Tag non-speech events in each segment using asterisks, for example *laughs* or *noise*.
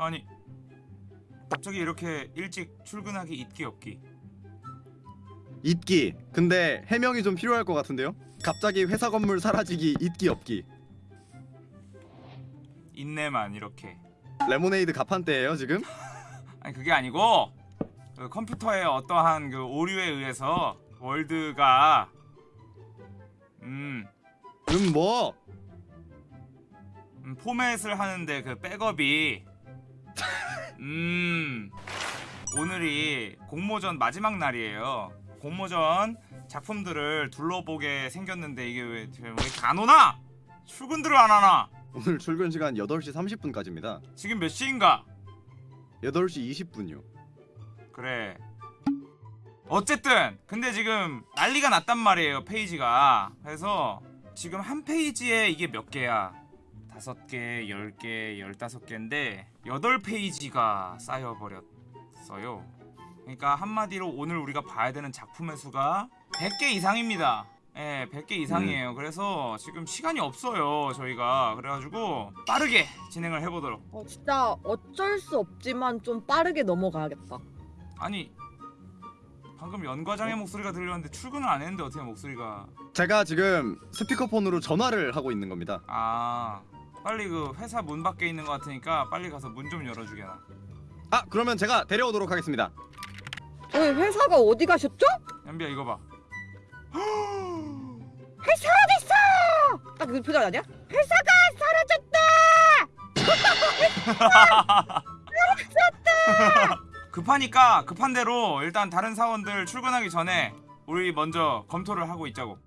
아니 갑자기 이렇게 일찍 출근하기 있기 없기 있기. 근데 해명이 좀 필요할 것 같은데요? 갑자기 회사 건물 사라지기 있기 없기. 있네만 이렇게 레모네이드 가판대예요 지금? *laughs* 아니 그게 아니고 그 컴퓨터의 어떠한 그 오류에 의해서 월드가 음, 음 뭐? 음 포맷을 하는데 그 백업이 음 오늘이 공모전 마지막 날이에요 공모전 작품들을 둘러보게 생겼는데 이게 왜왜 이렇게 안 오나? 출근들을 안 하나? 오늘 출근 시간 8시 30분까지입니다. 지금 몇 시인가? 8시 20분이요. 그래 어쨌든 근데 지금 난리가 났단 말이에요 페이지가 그래서 지금 한 페이지에 이게 몇 개야 다섯 개, 열 개, 열다섯 개인데 여덟 페이지가 쌓여버렸어요. 그러니까 한마디로 오늘 우리가 봐야 되는 작품의 수가 100개 이상입니다. 예, 100개 이상이에요. 그래서 지금 시간이 없어요 저희가. 그래가지고 빠르게 진행을 해보도록. 어, 진짜 어쩔 수 없지만 좀 빠르게 넘어가야겠다. 아니 방금 연과장의 목소리가 들렸는데 출근을 안 했는데 어떻게 목소리가 제가 지금 스피커폰으로 전화를 하고 있는 겁니다. 아 빨리 그 회사 문 밖에 있는 것 같으니까 빨리 가서 문 좀 열어주게나 아 그러면 제가 데려오도록 하겠습니다. 저희 회사가 어디 가셨죠? 연비야 이거 봐 *gasps* 회사 어딨어? 아, 그 표정 아니야? 회사가 사라졌다! *laughs* 급하니까 급한 대로 일단 다른 사원들 출근하기 전에 우리 먼저 검토를 하고 있자고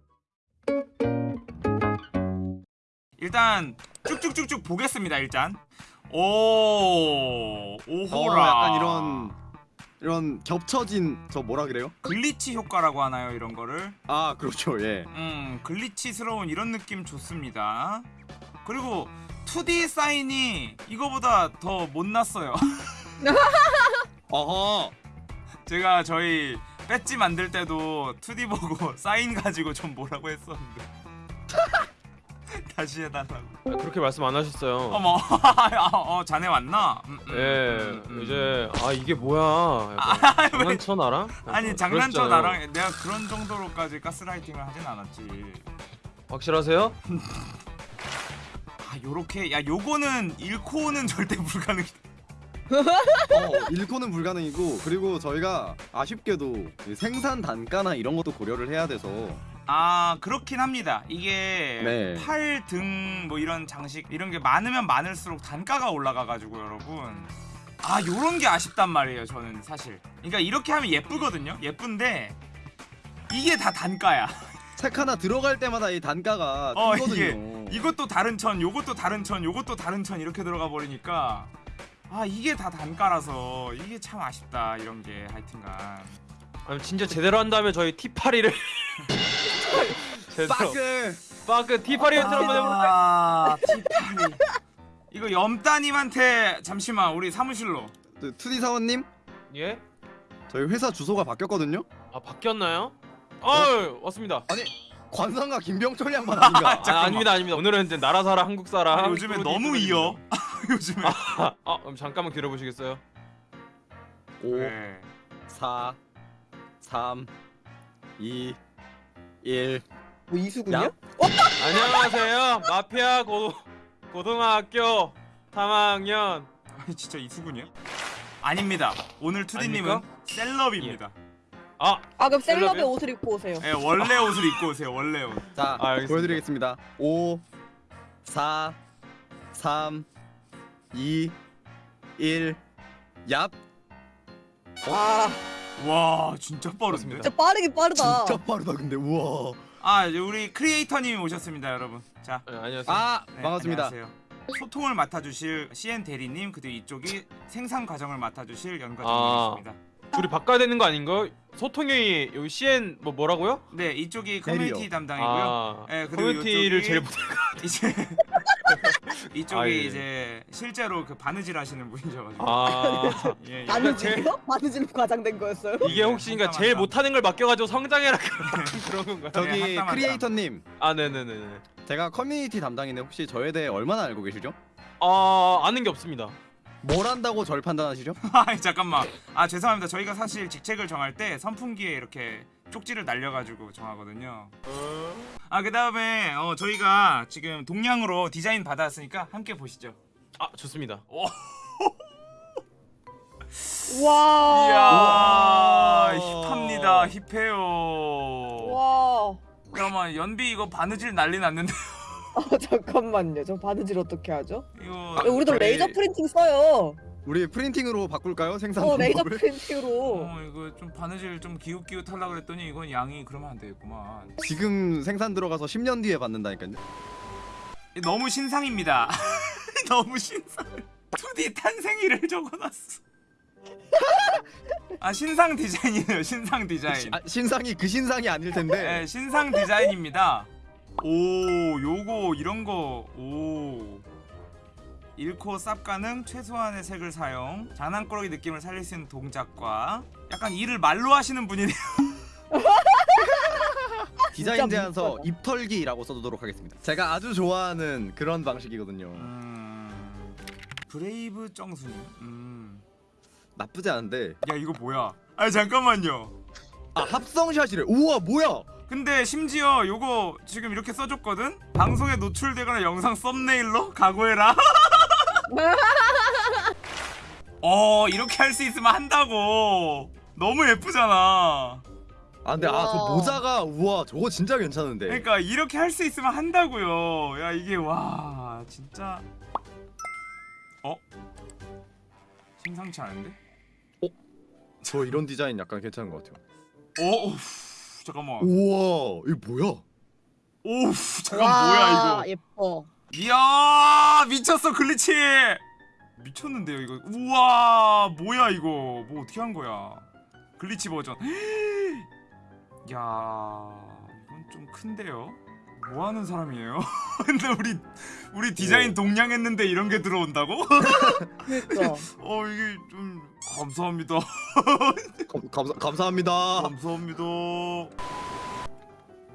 일단 쭉쭉쭉쭉 보겠습니다 일단. 오 오호라. 어, 약간 이런 이런 겹쳐진 저 뭐라 그래요? glitch 효과라고 하나요 이런 거를? 아 그렇죠. 예. 음 glitch스러운 이런 느낌 좋습니다. 그리고 2D 사인이 이거보다 더 못났어요. *laughs* 어허. 제가 저희 배지 만들 때도 2D 보고 *laughs* 사인 가지고 좀 뭐라고 했었는데 다시 해달라고 아, 그렇게 말씀 안 하셨어요. 어머 *laughs* 어 자네 왔나? 음, 음, 예, 음, 음. 이제 아 이게 뭐야? *laughs* 왜? 장난쳐 나랑? 아니 장난쳐. 나랑 내가 그런 정도로까지 가스라이팅을 하진 않았지 확실하세요? 아 요렇게 야 요거는 잃고는 *laughs* 절대 불가능이다 어, 잃고는 불가능이고 그리고 저희가 아쉽게도 이 생산 단가나 이런 것도 고려를 해야 돼서 아 그렇긴 합니다. 이게 네. 팔 등 뭐 이런 장식 이런 게 많으면 많을수록 단가가 올라가가지고 여러분. 아 요런 게 아쉽단 말이에요 저는 사실. 그러니까 이렇게 하면 예쁘거든요? 예쁜데 이게 다 단가야. *laughs* 책 하나 들어갈 때마다 이 단가가 어, 크거든요. 이것도 다른 천 요것도 다른 천 요것도 다른 천 이렇게 들어가 버리니까 아 이게 다 단가라서 이게 참 아쉽다 이런 게 하여튼간 아니 진짜 제대로 한다면 저희 티파리를 제대로 빠그 빠그 티파리 연출 한번 해볼까요? 아 티파리 이거 염따님한테 잠시만 우리 사무실로 그 투디 사원님 예? 저희 회사 주소가 바뀌었거든요. 아 바뀌었나요? *laughs* 아 왔습니다. 관상가 김병철 양반 아닌가? 아, 아닙니다 아닙니다. 오늘은 이제 나라 사람 한국 사람. 아, 요즘에 너무 이어 *laughs* 요즘에 아, 아 그럼 잠깐만 기다려 보시겠어요? 5 네. 4 3 2 1 뭐 이수군요? 야? 안녕하세요. 마피아 고 고등학교 3학년. 아니 진짜 이수근이야? 아닙니다 오늘 투디님은? 셀럽입니다 아 아, 그럼 셀럽의 셀럽이요? 옷을 입고 오세요. 예 원래 옷을 입고 오세요 원래 옷 자, 아. 보여드리겠습니다. 5 4 3 2 1 얍. 와, 와 진짜 빠른데? 진짜 빠르긴 빠르다. 진짜 빠르다 근데 우와. 아 우리 크리에이터님이 오셨습니다 여러분 자 네, 안녕하세요. 아 네, 반갑습니다. 안녕하세요. 소통을 맡아주실 CN 대리님 그리고 이쪽이 생산 과정을 맡아주실 아. 연과장님이십니다 둘이 바꿔야 되는 거 아닌가? 소통이 여기 CN 뭐 뭐라고요? 네 이쪽이 커뮤니티 대리요. 담당이고요 아 네, 그리고 커뮤니티를 제일 못. 이제 이쪽이 아, 예. 이제 실제로 그 바느질 하시는 분이셔가지고 아 *laughs* 예, 예. 바느질이요? 바느질 과장된 거였어요? 이게 혹시 그러니까 맞다, 제일 맞다. 못하는 걸 맡겨가지고 성장해라 그런 *laughs* 건가? 네, 저기 한땀. 크리에이터님, 아 네네네네. 제가 커뮤니티 담당인데 혹시 저에 대해 얼마나 알고 계시죠? 아 아는 게 없습니다. 뭘 한다고 절 판단하시죠? *laughs* 아 잠깐만 아 죄송합니다 저희가 사실 직책을 정할 때 선풍기에 이렇게 쪽지를 날려가지고 정하거든요 아 그 다음에 어, 저희가 지금 동량으로 디자인 받았으니까 함께 보시죠 아 좋습니다. *laughs* 와. 이야 힙합니다 힙해요 와. 잠깐만 연비 이거 바느질 난리 났는데 *laughs* 아 잠깐만요. 저 바느질 어떻게 하죠? 이거 야, 우리도 저희- 레이저 프린팅 써요. 우리 프린팅으로 바꿀까요? 생산 어 레이저 방법을? 프린팅으로. 어 이거 좀 바느질 좀 기웃기웃 하려 그랬더니 이건 양이 그러면 안 되겠구만 지금 생산 들어가서 10년 뒤에 받는다니까요. 너무 신상입니다 *laughs* 너무 신상 2D 탄생일을 *laughs* 적어놨어 아 신상 디자인이에요 신상 디자인 아, 신상이 그 신상이 아닐 텐데. 네, 신상 디자인입니다 오 요거 이런 거 오 잃고 쌉 가능 최소한의 색을 사용 장난꾸러기 느낌을 살릴 수 있는 동작과 약간 일을 말로 하시는 분이네요 *laughs* 디자인 제안서 무섭다. 입털기라고 써두도록 하겠습니다. 제가 아주 좋아하는 그런 방식이거든요. 음... 브레이브 정수님 음... 나쁘지 않은데. 야 이거 뭐야 아 잠깐만요 아 합성샷이래. 우와 뭐야? 근데 심지어 요거 지금 이렇게 써줬거든? 방송에 노출되거나 영상 썸네일로 각오해라 *laughs* 어 이렇게 할 수 있으면 한다고 너무 예쁘잖아 아 근데 아저 우와. 모자가 우와 저거 진짜 괜찮은데. 그러니까 이렇게 할 수 있으면 한다고요 야 이게 와 진짜 어? 심상치 않은데? 저 이런 디자인 약간 괜찮은 것 같아요. 어? 어 잠깐만 우와 이거 뭐야? 오우 잠깐 뭐야 이거 예뻐. 이야 미쳤어 glitch. 미쳤는데요 이거. 우와 뭐야 이거. 뭐 어떻게 한 거야? glitch 버전. *gasps* 야 이건 좀 큰데요? 뭐 하는 사람이에요? *laughs* 근데 우리 우리 디자인 동량했는데 이런 게 들어온다고? *laughs* 그러니까. *laughs* 어 이게 좀 감사합니다. 감, 감사, 감사합니다. 감사합니다.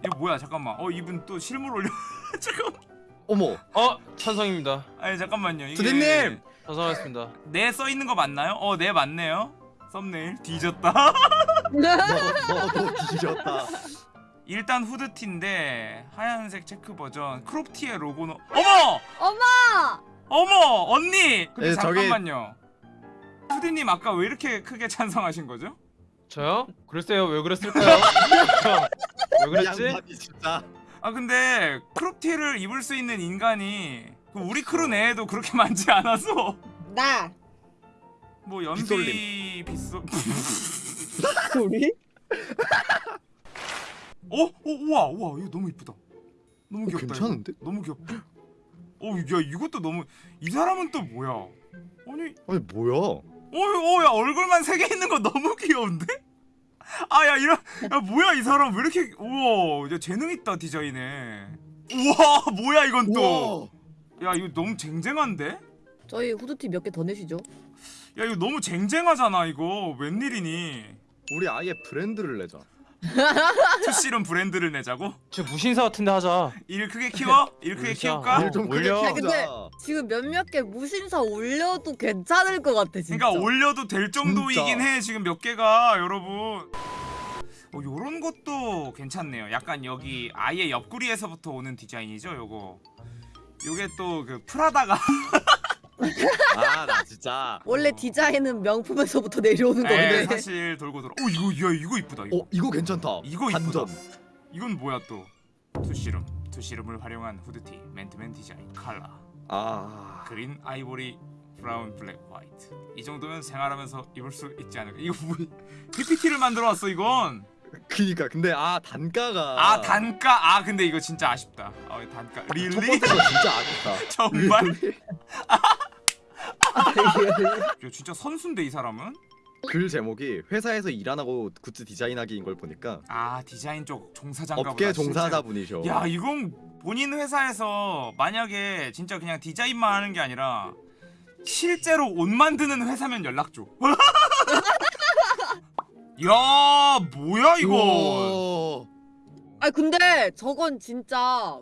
이거 뭐야 잠깐만. 어 이분 또 실물 올려 잠깐 어머 어 찬성입니다. 아니 잠깐만요 이게 주디님! 찬성하겠습니다. 네 써 있는 거 맞나요? 어, 네 맞네요. 썸네일 뒤졌다. *laughs* 너 너 뒤졌다. 일단 후드티인데 하얀색 체크 버전 크롭티의 로고는 어머! 엄마. 어머! 언니! 근데 예, 저기- 잠깐만요. 후디님 아까 왜 이렇게 크게 찬성하신 거죠? 저요? 글쎄요 왜 그랬을까요? *laughs* 왜 그랬지? 아 근데 크롭티를 입을 수 있는 인간이 그 우리 크루 내에도 그렇게 많지 않아서 나. 뭐 연비 빗소 우리? 어? 어? 우와 우와 이거 너무 이쁘다 너무 어, 귀엽다 괜찮은데? 이거. 너무 귀엽다 어 야 이것도 너무 이 사람은 또 뭐야 아니 아니 뭐야? 어야 얼굴만 세 개 있는 거 너무 귀여운데? *laughs* 아야 이런 야 뭐야 이 사람 왜 이렇게 우와 야 재능 있다 디자인에 우와 *laughs* 뭐야 이건 또야 우와. 이거 너무 쟁쟁한데? 저희 후드티 몇 개 더 내시죠? 야 이거 너무 쟁쟁하잖아 이거 웬일이니 우리 아예 브랜드를 내자. *laughs* 투실은 브랜드를 내자고? 저 무신사 같은데 하자. 일 크게 키워? 일 크게. 키울까? 일 좀 크게 키우자. 근데 지금 몇몇 개 무신사 올려도 괜찮을 것 같아 진짜. 그러니까 올려도 될 정도이긴 해 지금 몇 개가 여러분 어 요런 것도 괜찮네요 약간 여기 아예 옆구리에서부터 오는 디자인이죠 요거 요게 또 그 프라다가 *laughs* 아 나 진짜. 원래 디자인은 명품에서부터 내려오는 에, 건데. 사실 돌고 돌아 어 이거 야 이거 이쁘다 이거 어 이거 괜찮다. 이거 반전. 이쁘다 이건 뭐야 또 투시룸 투시룸을 활용한 후드티 맨투맨 디자인 컬러 아. 그린 아이보리 브라운 블랙 화이트 이 정도면 생활하면서 입을 수 있지 않을까 이거 뭐 PPT를 만들어 왔어 이건 그니까 근데 아 단가가. 아 단가 아 근데 이거 진짜 아쉽다 어 단가 첫 릴리 번째가 진짜 아쉽다. *laughs* 정말? *laughs* *laughs* 야, 진짜 선수인데 이 사람은 글 제목이 회사에서 일 안 하고 굿즈 디자인하기인 걸 보니까 아 디자인 쪽 종사자인가 업계 보다, 종사자 분이셔. 실제로. 야 이건 본인 회사에서 만약에 진짜 그냥 디자인만 하는 게 아니라 실제로 옷 만드는 회사면 연락 줘. *laughs* 야 뭐야 이거? 아 근데 저건 진짜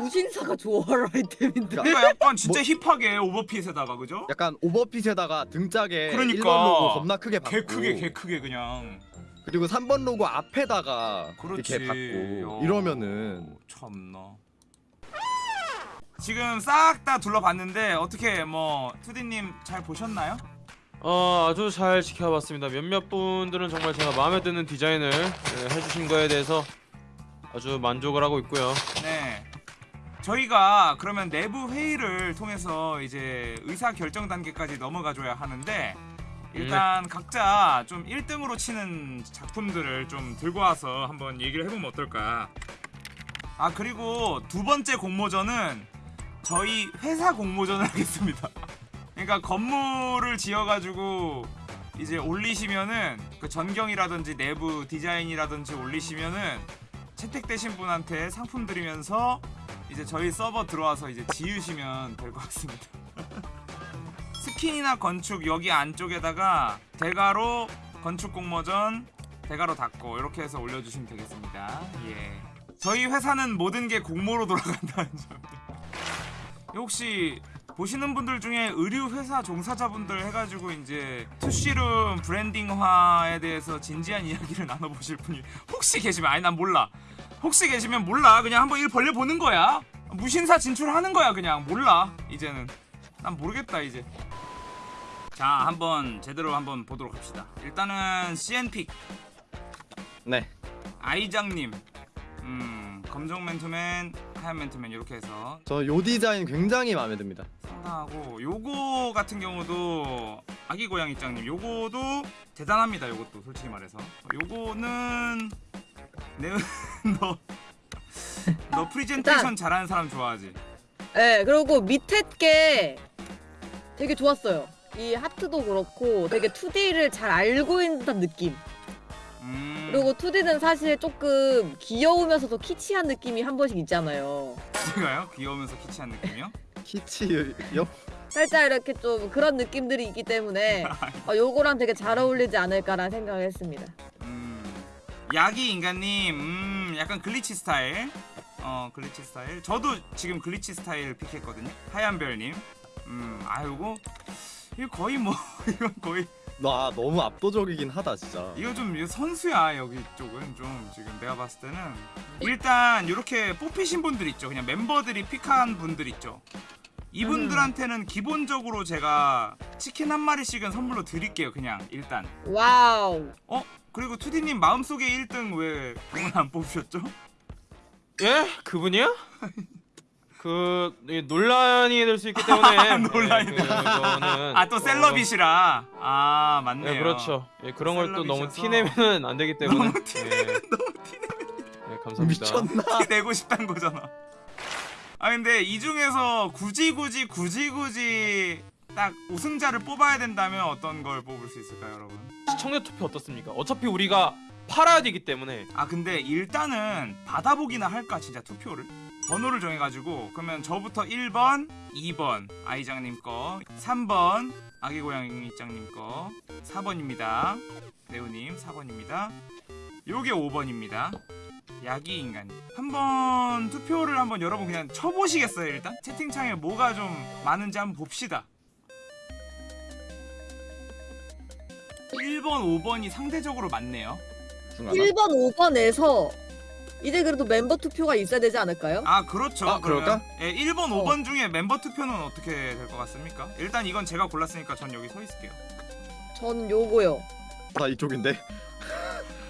무신사가 좋아할 아이템인데. 그러니까 약간 진짜 힙하게 오버핏에다가 그죠? 약간 오버핏에다가 등짝에 그러니까. 1번 로고 겁나 크게 받고 개 크게 개 크게 그냥 그리고 3번 로고 앞에다가 그렇지. 이렇게 받고 야. 이러면은 참나 지금 싹 다 둘러봤는데 어떻게 뭐 투디님 잘 보셨나요? 어 아주 잘 지켜봤습니다. 몇몇 분들은 정말 제가 마음에 드는 디자인을 예, 해주신 거에 대해서 아주 만족을 하고 있고요. 네. 저희가 그러면 내부 회의를 통해서 이제 의사 결정 단계까지 넘어가 줘야 하는데 일단 각자 좀 1등으로 치는 작품들을 좀 들고 와서 한번 얘기를 해보면 어떨까. 아 그리고 두 번째 공모전은 저희 회사 공모전을 *laughs* 하겠습니다. 그러니까 건물을 지어가지고 이제 올리시면은 그 전경이라든지 내부 디자인이라든지 올리시면은 채택되신 분한테 상품 드리면서 이제 저희 서버 들어와서 이제 지으시면 될 것 같습니다. *laughs* 스킨이나 건축 여기 안쪽에다가 대가로 건축 공모전 대가로 닫고 이렇게 해서 올려주시면 되겠습니다. 예. 저희 회사는 모든 게 공모로 돌아간다는 *laughs* 점. 혹시 보시는 분들 중에 의류 회사 종사자분들 해가지고 이제 투쉬룸 브랜딩화에 대해서 진지한 이야기를 *laughs* 나눠보실 분이 혹시 계시면 아니 난 몰라. 혹시 계시면 몰라. 그냥 한번 일 벌려 보는 거야. 무신사 진출하는 거야 그냥. 몰라 이제는. 난 모르겠다 이제. 자 한번 제대로 한번 보도록 합시다. 일단은 CN픽 네. 아이장님. 음 검정 맨투맨 하얀 맨투맨 이렇게 해서. 저 요 디자인 굉장히 마음에 듭니다. 상당하고 요거 같은 경우도 아기 고양이짱님 요거도 대단합니다 요것도 솔직히 말해서. 요거는 내너 *laughs* 너 *laughs* 프리젠테이션 일단- 잘하는 사람 좋아하지 네, 그리고 밑에 게 되게 좋았어요. 이 하트도 그렇고 되게 2D를 잘 알고 있는 듯한 느낌. 음 그리고 2D는 사실 조금 귀여우면서도 키치한 느낌이 한 번씩 있잖아요. 제가요 귀여우면서 키치한 느낌이요 *laughs* 키치 옆 살짝 이렇게 좀 그런 느낌들이 있기 때문에 어, 요거랑 되게 잘 어울리지 않을까라는 생각을 했습니다. 음 야기 인간님 음 약간 glitch 스타일. 어 glitch 스타일. 저도 지금 glitch 스타일 pick했거든요. 하얀별님. 음 아이고. 이거 거의 뭐 *laughs* 이건 거의. 와 너무 압도적이긴 하다 진짜. 이거 좀 이거 선수야 여기 쪽은 좀 지금 내가 봤을 때는. 일단 이렇게 뽑히신 분들 있죠. 그냥 멤버들이 pick한 분들 있죠 이분들한테는 기본적으로 제가 치킨 한 마리씩은 선물로 드릴게요 그냥 일단 와우. 어? 그리고 투디님 마음속에 1등 왜 그분 안 뽑으셨죠? 예? 그분이요? *laughs* 그 예, 논란이 될 수 있기 때문에 *laughs* 논란이 예, 그거는 아또 셀럽이시라 아 맞네요 예, 그렇죠. 예, 그런 걸 또 너무. 티내면 안 되기 때문에. 너무 티내면 예, 너무 티내 예, 감사합니다. 미쳤나 *laughs* 티 내고 싶단 거잖아 아 근데 이 중에서 굳이 굳이 굳이 굳이 딱 우승자를 뽑아야 된다면 어떤 걸 뽑을 수 있을까요 여러분? 시청자 투표 어떻습니까? 어차피 우리가 팔아야 되기 때문에. 아 근데 일단은 받아보기나 할까 진짜 투표를? 번호를 정해가지고. 그러면 저부터 1번 2번. 아이장님 거. 3번 아기고양이짱님 거. 4번입니다. 네오님 4번입니다. 요게 5번입니다 야기 인간님 한번 투표를 한번 여러분 그냥 쳐보시겠어요 일단? 채팅창에 뭐가 좀 많은지 한번 봅시다 1번 5번이 상대적으로 많네요 1번, 5번에서 이제 그래도 멤버 투표가 있어야 되지 않을까요? 아 그렇죠. 아, 그럴까? 예, 1번, 어. 5번 중에 멤버 투표는 어떻게 될 것 같습니까? 일단 이건 제가 골랐으니까 전 여기 서 있을게요. 전 요거요. 나 이쪽인데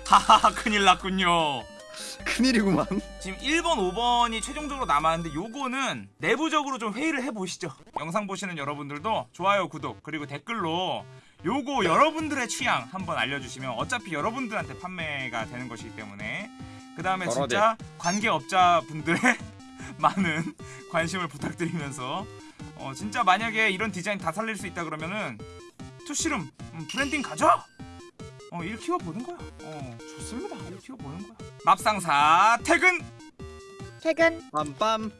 하하하 큰일 났군요. *laughs* 큰일이구만 지금 1번, 5번이 최종적으로 남았는데 요거는 내부적으로 좀 회의를 해보시죠. 영상 보시는 여러분들도 좋아요, 구독 그리고 댓글로 요거 여러분들의 취향 한번 알려주시면 어차피 여러분들한테 판매가 되는 것이기 때문에 그 다음에 진짜 관계업자분들의 *laughs* 많은 관심을 부탁드리면서 어, 진짜 만약에 이런 디자인 다 살릴 수 있다 그러면은 투시룸 음, 브랜딩 가져! 어, 일 키워 보는 거야. 어, 좋습니다. 일 키워 보는 거야. 맙상사 퇴근! 퇴근. 빰빰